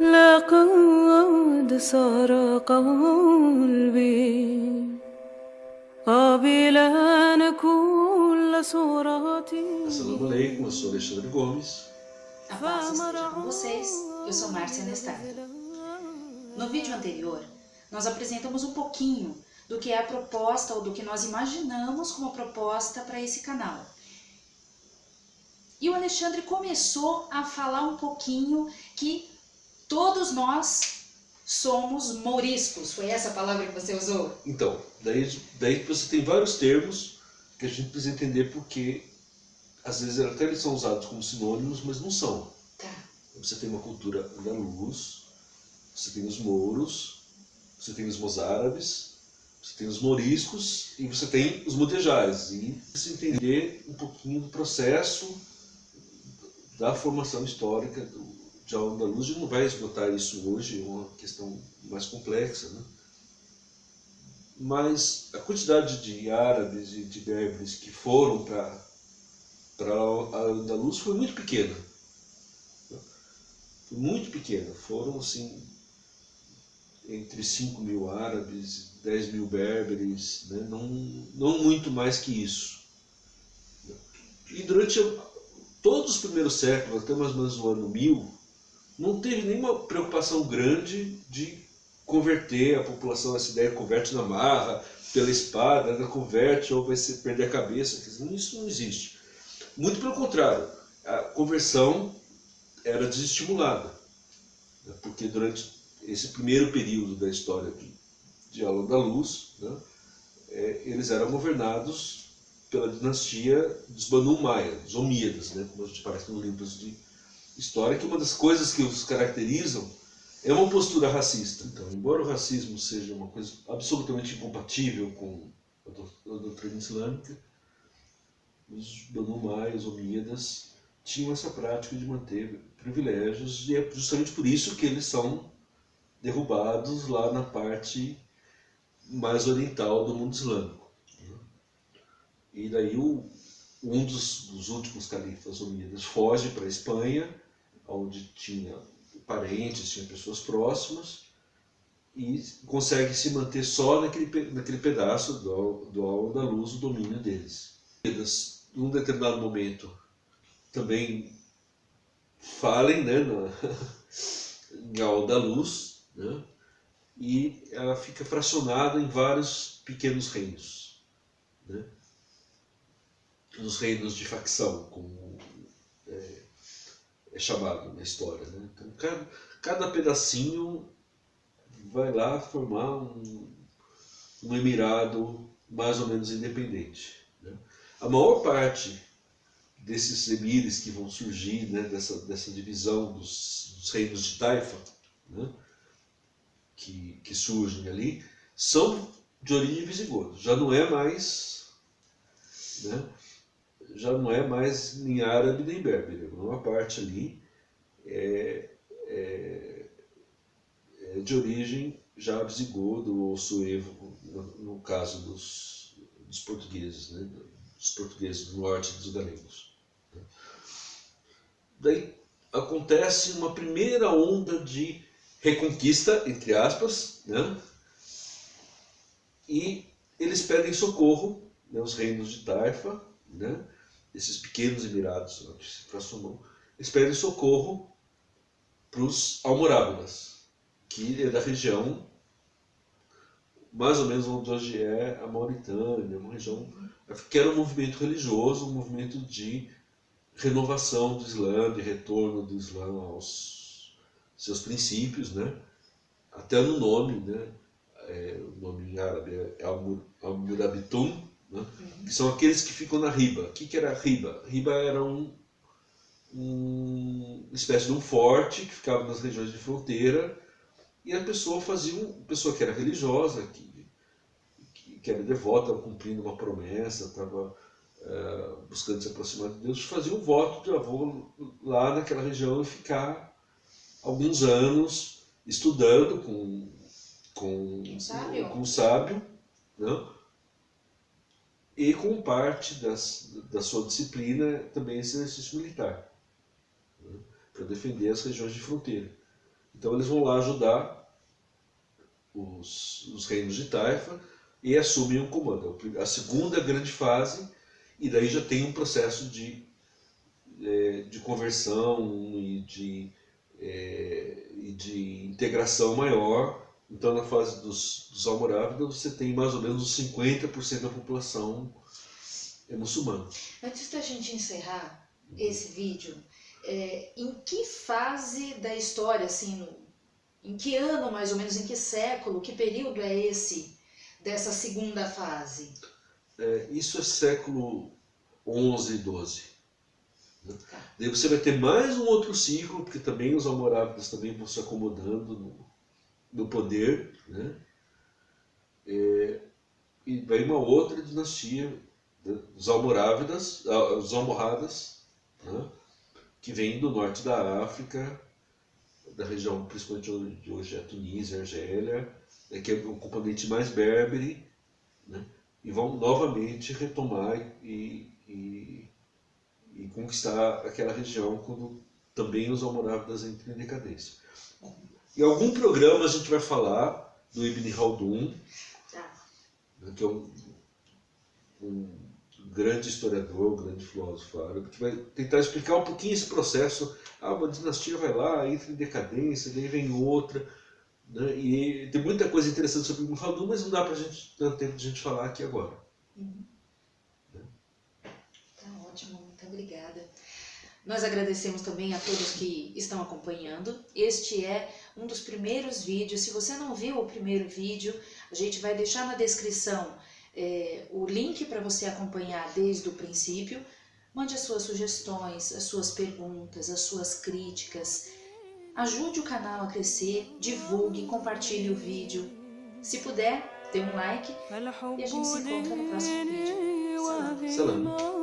لقد صار قلبي قابلا كل صورتي Assalamu alaikum, eu sou Alexandre Gomes. A paz esteja com vocês, eu sou Márcia Nestada. No vídeo anterior, nós apresentamos um pouquinho do que é a proposta ou do que nós imaginamos como proposta para esse canal. E o Alexandre começou a falar um pouquinho que todos nós somos mouriscos. Foi essa a palavra que você usou? Então, daí, daí você tem vários termos que a gente precisa entender porque às vezes até eles são usados como sinônimos, mas não são. Tá. Você tem uma cultura andaluz, você tem os mouros, você tem os mozárabes, você tem os moriscos e você tem os mudejares. E se entender um pouquinho do processo da formação histórica de Al-Andalus, a gente não vai esgotar isso hoje, é uma questão mais complexa, né? Mas a quantidade de árabes e de berberes que foram para para Al-Andalus foi muito pequena. Foi muito pequena. Foram, assim, entre 5 mil árabes, 10 mil berberes, né? não, não muito mais que isso. E durante todos os primeiros séculos, até mais ou menos o ano 1000, não teve nenhuma preocupação grande de converter a população, essa ideia converte na marra, pela espada, né? converte ou vai ser, perder a cabeça, isso não existe. Muito pelo contrário, a conversão era desestimulada, né? porque durante esse primeiro período da história de, de Al-Andalus, né, é, eles eram governados pela dinastia dos Banu Umayya, dos Omíadas, né, como parece nos livros de história, que uma das coisas que os caracterizam é uma postura racista. Então, embora o racismo seja uma coisa absolutamente incompatível com a doutrina islâmica, os Banu Umayya, os Omíadas, tinham essa prática de manter privilégios e é justamente por isso que eles são derrubados lá na parte mais oriental do mundo islâmico. E daí o, um dos, dos últimos califas unidos foge para a Espanha, onde tinha parentes, tinha pessoas próximas, e consegue se manter só naquele, naquele pedaço do, do Al-Andalus, o domínio deles. Num determinado momento, também falem né, na, em Al-Andalus, né? e ela fica fracionada em vários pequenos reinos. Né? Os reinos de facção, como é chamado na história. Né? Então, cada, cada pedacinho vai lá formar um, um emirado mais ou menos independente. Né? A maior parte desses emires que vão surgir né, dessa, dessa divisão dos, dos reinos de Taifa, né, que, que surgem ali são de origem visigoda. Já não é mais, né, já não é mais nem árabe nem berbere. Uma parte ali é, é, é de origem já visigodo ou suevo, no, no caso dos, dos portugueses, né, dos portugueses do norte dos galegos. Daí acontece uma primeira onda de reconquista, entre aspas, né? e eles pedem socorro, né, os reinos de Taifa, né, esses pequenos emirados onde se transformou, eles socorro para os almorávidas, que é da região mais ou menos onde hoje é a Mauritânia, uma região que era um movimento religioso, um movimento de renovação do Islã, de retorno do Islã aos seus princípios, né? até no nome, né? É, o nome em árabe é Al-Murabitun, né? Uhum. que são aqueles que ficam na riba. O que, que era riba? Riba era um, um, uma espécie de um forte que ficava nas regiões de fronteira e a pessoa fazia, um, pessoa que era religiosa, que, que, que era devota, cumprindo uma promessa, estava é, buscando se aproximar de Deus, fazia um voto de avô lá naquela região e ficar alguns anos estudando com, com, um sábio, com um sábio né? E com parte das, da sua disciplina também esse exercício militar, né? para defender as regiões de fronteira. Então eles vão lá ajudar os, os reinos de Taifa e assumem o comando. A segunda grande fase, e daí já tem um processo de, é, de conversão e de, é, e de integração maior. Então na fase dos, dos Almorávidas você tem mais ou menos 50% da população é muçulmana. Antes da gente encerrar esse vídeo, é, em que fase da história, assim, no, em que ano mais ou menos, em que século, que período é esse dessa segunda fase? É, isso é século 11 e 12. Né? Tá. Daí você vai ter mais um outro ciclo, porque também os almorávidas também vão se acomodando no, no poder, né? É, e vai uma outra dinastia né? os almorávidas, ah, os almohadas, né? que vêm do norte da África, da região principalmente de hoje é Tunísia, Argélia, né, que é um componente mais berbere, né, e vão novamente retomar e, e, e, conquistar aquela região quando também os almorávidas entram em decadência. Em algum programa a gente vai falar do Ibn Haldun, tá. que é um, um grande historiador, grande filósofo árabe, que vai tentar explicar um pouquinho esse processo. Ah, uma dinastia vai lá, entra em decadência, daí vem outra. Né? E tem muita coisa interessante sobre o Khaldun, mas não dá para a gente dar tempo de a gente falar aqui agora. Uhum. Né? Tá ótimo, muito obrigada. Nós agradecemos também a todos que estão acompanhando. Este é um dos primeiros vídeos. Se você não viu o primeiro vídeo, a gente vai deixar na descrição é, o link para você acompanhar desde o princípio. Mande as suas sugestões, as suas perguntas, as suas críticas. Ajude o canal a crescer, divulgue, compartilhe o vídeo. Se puder, dê um like e a gente se encontra no próximo vídeo. Salam. Salam.